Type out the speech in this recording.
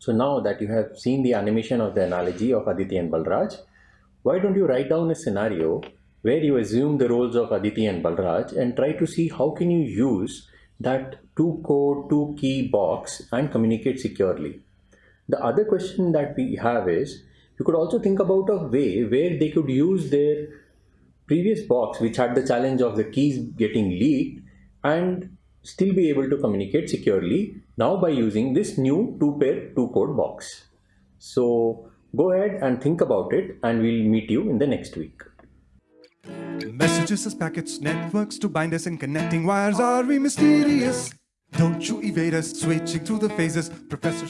So now that you have seen the animation of the analogy of Aditi and Balraj, why don't you write down a scenario where you assume the roles of Aditi and Balraj and try to see how can you use that two code, two key box and communicate securely. The other question that we have is, you could also think about a way where they could use their previous box which had the challenge of the keys getting leaked and still be able to communicate securely now by using this new two pair two code box. So go ahead and think about it and we'll meet you in the next week. Messages as packets, networks to bind us and connecting wires are we mysterious? Don't you evade us, switching through the phases. Professor.